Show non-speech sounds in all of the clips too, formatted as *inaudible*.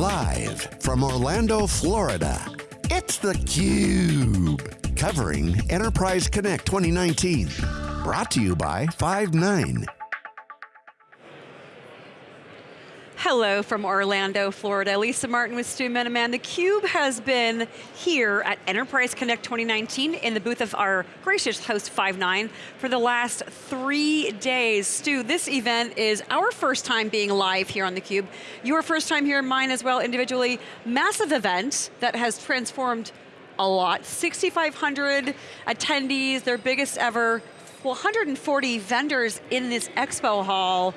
Live from Orlando, Florida, it's theCUBE. Covering Enterprise Connect 2019. Brought to you by Five9. Hello from Orlando, Florida. Lisa Martin with Stu Miniman. theCUBE has been here at Enterprise Connect 2019 in the booth of our gracious host Five9 for the last three days. Stu, this event is our first time being live here on theCUBE. Your first time here, mine as well individually. Massive event that has transformed a lot. 6,500 attendees, their biggest ever. Well, 140 vendors in this expo hall.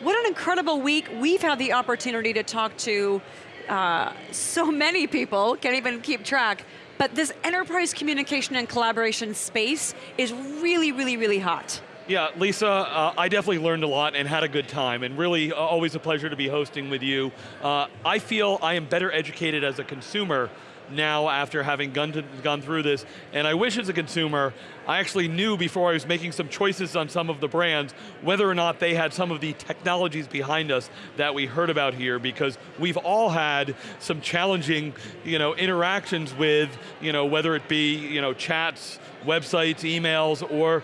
What an incredible week. We've had the opportunity to talk to uh, so many people, can't even keep track, but this enterprise communication and collaboration space is really, really, really hot. Yeah, Lisa, uh, I definitely learned a lot and had a good time, and really uh, always a pleasure to be hosting with you. Uh, I feel I am better educated as a consumer now after having gone, to, gone through this, and I wish as a consumer, I actually knew before I was making some choices on some of the brands, whether or not they had some of the technologies behind us that we heard about here, because we've all had some challenging you know, interactions with, you know, whether it be you know, chats, websites, emails, or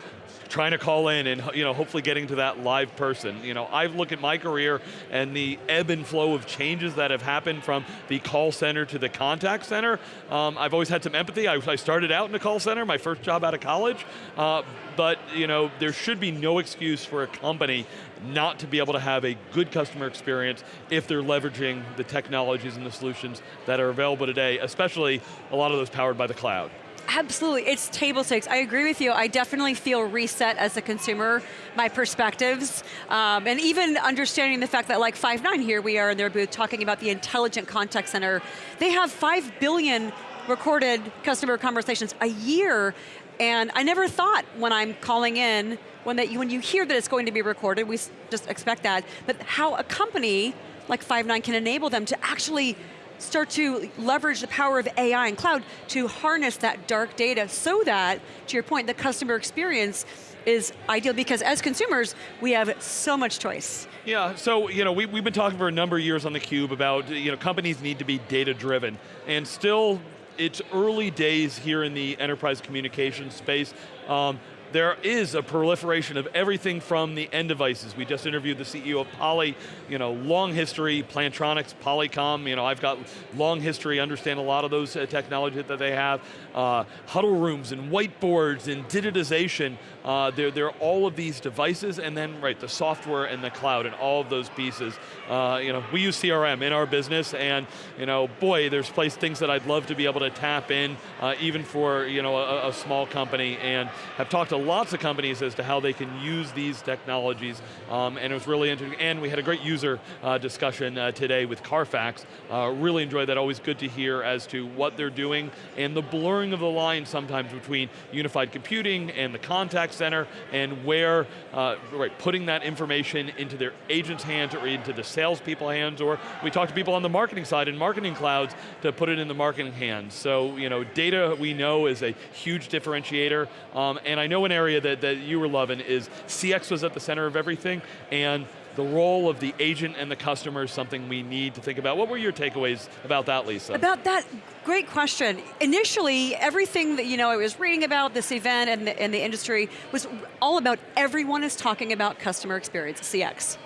trying to call in and you know, hopefully getting to that live person. You know, I look at my career and the ebb and flow of changes that have happened from the call center to the contact center. Um, I've always had some empathy. I, I, started out in a call center, my first job out of college, uh, but you know, there should be no excuse for a company not to be able to have a good customer experience if they're leveraging the technologies and the solutions that are available today, especially a lot of those powered by the cloud. Absolutely, it's table stakes. I agree with you. I definitely feel reset as a consumer, my perspectives, um, and even understanding the fact that like Five9 here, we are in their booth talking about the intelligent contact center. They have 5 billion recorded customer conversations a year, and I never thought when I'm calling in, when, that, when you hear that it's going to be recorded, we just expect that, but how a company like Five9 can enable them to actually start to leverage the power of AI and cloud to harness that dark data so that, to your point, the customer experience is ideal because as consumers, we have so much choice. Yeah, so you know, we, we've been talking for a number of years on theCUBE about you know, companies need to be data driven and still it's early days here in the enterprise communication space. Um, there is a proliferation of everything from the end devices. We just interviewed the CEO of Poly, you know, long history, Plantronics, Polycom, you know, I've got long history, understand a lot of those uh, technology that they have. Uh, huddle rooms and whiteboards and digitization, uh, they're, they're all of these devices and then, right, the software and the cloud and all of those pieces. Uh, you know, we use CRM in our business and, you know, boy, there's place things that I'd love to be able to tap in, uh, even for, you know, a, a small company and have talked to lots of companies as to how they can use these technologies, um, and it was really interesting, and we had a great user uh, discussion uh, today with Carfax. Uh, really enjoyed that, always good to hear as to what they're doing, and the blurring of the line sometimes between unified computing and the contact center, and where, uh, right, putting that information into their agents' hands or into the salespeople hands, or we talked to people on the marketing side in marketing clouds to put it in the marketing hands. So, you know, data we know is a huge differentiator, um, and I know in area that, that you were loving is CX was at the center of everything, and the role of the agent and the customer is something we need to think about. What were your takeaways about that, Lisa? About that, great question. Initially, everything that you know I was reading about this event and the, and the industry was all about everyone is talking about customer experience, CX.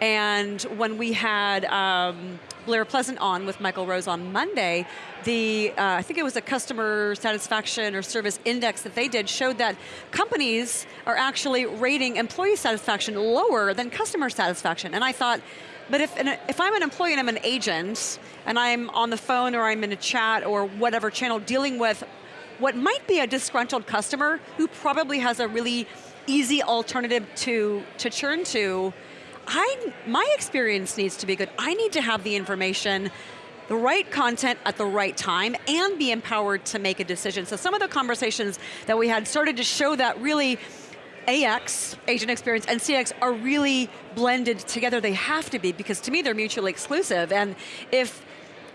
And when we had um, Blair Pleasant on with Michael Rose on Monday, the, uh, I think it was a customer satisfaction or service index that they did showed that companies are actually rating employee satisfaction lower than customer satisfaction. And I thought, but if, if I'm an employee and I'm an agent, and I'm on the phone or I'm in a chat or whatever channel dealing with what might be a disgruntled customer who probably has a really easy alternative to, to churn to, I, my experience needs to be good. I need to have the information, the right content at the right time, and be empowered to make a decision. So some of the conversations that we had started to show that really AX, agent experience, and CX are really blended together. They have to be, because to me they're mutually exclusive. And if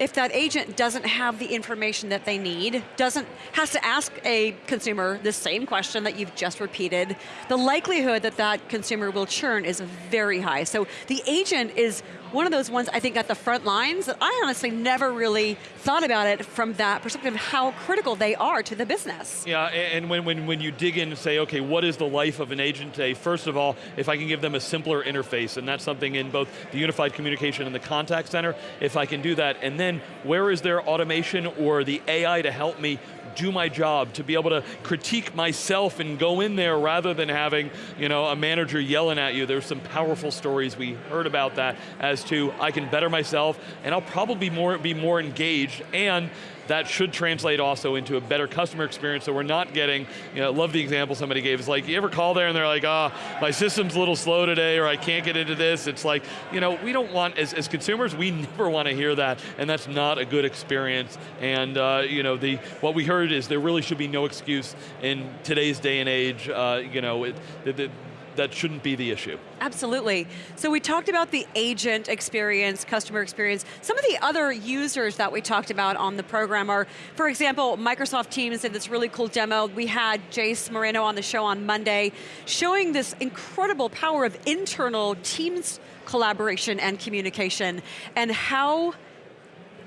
if that agent doesn't have the information that they need, doesn't, has to ask a consumer the same question that you've just repeated, the likelihood that that consumer will churn is very high. So the agent is one of those ones I think at the front lines that I honestly never really thought about it from that perspective, how critical they are to the business. Yeah, and when, when, when you dig in and say, okay, what is the life of an agent today? First of all, if I can give them a simpler interface, and that's something in both the unified communication and the contact center, if I can do that, and then where is there automation or the AI to help me do my job, to be able to critique myself and go in there rather than having you know, a manager yelling at you. There's some powerful stories we heard about that as to I can better myself and I'll probably more, be more engaged and that should translate also into a better customer experience so we're not getting, you know, love the example somebody gave, it's like, you ever call there and they're like, ah, oh, my system's a little slow today or I can't get into this. It's like, you know, we don't want, as, as consumers, we *laughs* never want to hear that and that's not a good experience. And uh, you know, the, what we heard is there really should be no excuse in today's day and age, uh, you know, it, the, the, that shouldn't be the issue. Absolutely. So we talked about the agent experience, customer experience. Some of the other users that we talked about on the program are, for example, Microsoft Teams did this really cool demo. We had Jace Moreno on the show on Monday, showing this incredible power of internal Teams collaboration and communication, and how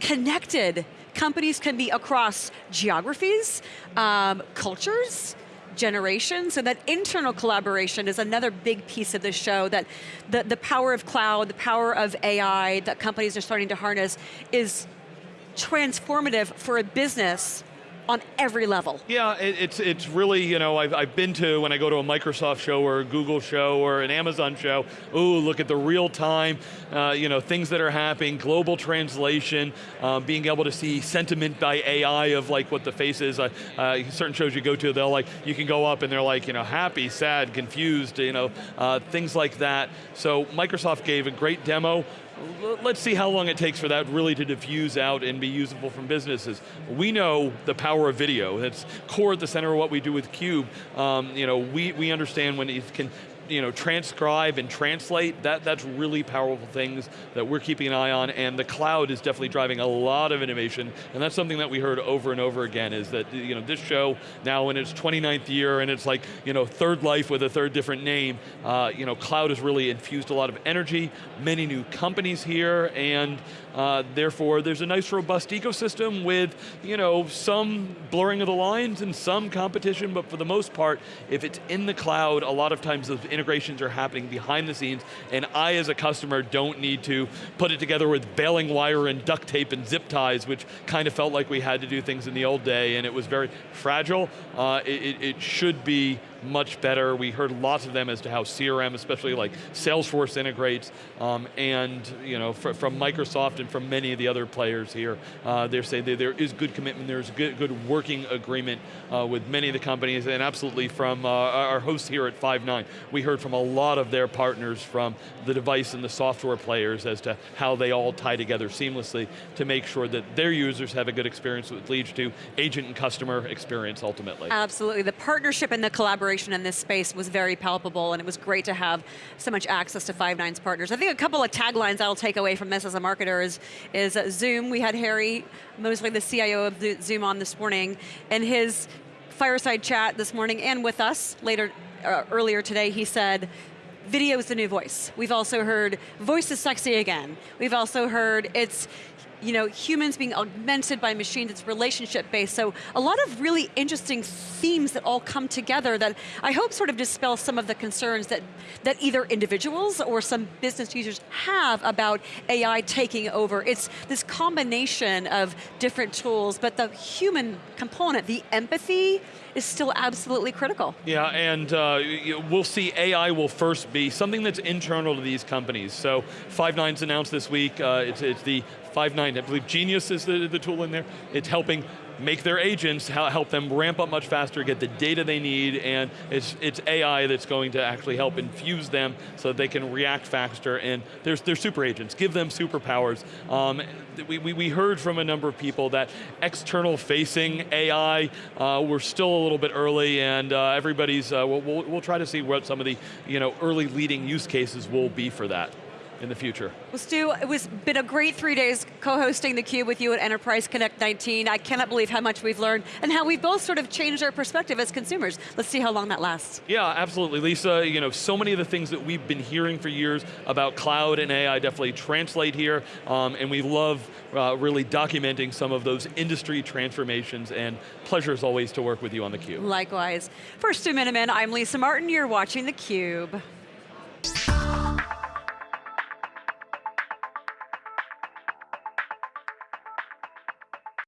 connected companies can be across geographies, um, cultures, generation, so that internal collaboration is another big piece of this show, that the, the power of cloud, the power of AI that companies are starting to harness is transformative for a business on every level. Yeah, it, it's it's really, you know, I've, I've been to, when I go to a Microsoft show or a Google show or an Amazon show, ooh, look at the real time, uh, you know, things that are happening, global translation, uh, being able to see sentiment by AI of like what the face is. Uh, uh, certain shows you go to, they'll like, you can go up and they're like, you know, happy, sad, confused, you know, uh, things like that. So Microsoft gave a great demo let's see how long it takes for that really to diffuse out and be usable from businesses. We know the power of video. That's core at the center of what we do with CUBE. Um, you know, we, we understand when it can you know, transcribe and translate, that, that's really powerful things that we're keeping an eye on, and the cloud is definitely driving a lot of innovation, and that's something that we heard over and over again, is that you know, this show, now in its 29th year, and it's like you know, third life with a third different name, uh, you know, cloud has really infused a lot of energy, many new companies here, and uh, therefore there's a nice robust ecosystem with you know, some blurring of the lines and some competition, but for the most part, if it's in the cloud, a lot of times those integrations are happening behind the scenes, and I as a customer don't need to put it together with baling wire and duct tape and zip ties, which kind of felt like we had to do things in the old day, and it was very fragile. Uh, it, it should be much better. We heard lots of them as to how CRM, especially like Salesforce integrates, um, and you know, fr from Microsoft and from many of the other players here, uh, they're saying there is good commitment, there's good, good working agreement uh, with many of the companies, and absolutely from uh, our hosts here at Five9, we heard from a lot of their partners from the device and the software players as to how they all tie together seamlessly to make sure that their users have a good experience, which leads to agent and customer experience ultimately. Absolutely, the partnership and the collaboration collaboration in this space was very palpable and it was great to have so much access to Five9's partners. I think a couple of taglines I'll take away from this as a marketer is, is Zoom. We had Harry Moseley, the CIO of Zoom on this morning, and his fireside chat this morning and with us later, uh, earlier today, he said, video is the new voice. We've also heard voice is sexy again. We've also heard it's you know, humans being augmented by machines, it's relationship based. So a lot of really interesting themes that all come together that I hope sort of dispel some of the concerns that, that either individuals or some business users have about AI taking over. It's this combination of different tools, but the human component, the empathy, is still absolutely critical. Yeah, and uh, we'll see AI will first be something that's internal to these companies. So Five9's announced this week, uh, it's, it's the Five9, I believe Genius is the, the tool in there. It's helping make their agents, help them ramp up much faster, get the data they need, and it's, it's AI that's going to actually help infuse them so they can react faster, and there's, they're super agents, give them superpowers. Um, we, we, we, heard from a number of people that external facing AI, uh, we're still a little bit early, and uh, everybody's, uh, we'll, we'll, we'll try to see what some of the you know, early leading use cases will be for that. In the future. Well, Stu, it was been a great three days co-hosting theCUBE with you at Enterprise Connect 19. I cannot believe how much we've learned and how we've both sort of changed our perspective as consumers. Let's see how long that lasts. Yeah, absolutely. Lisa, you know, so many of the things that we've been hearing for years about cloud and AI definitely translate here, um, and we love uh, really documenting some of those industry transformations, and pleasure as always to work with you on theCUBE. Likewise. For Stu Miniman, I'm Lisa Martin, you're watching theCUBE.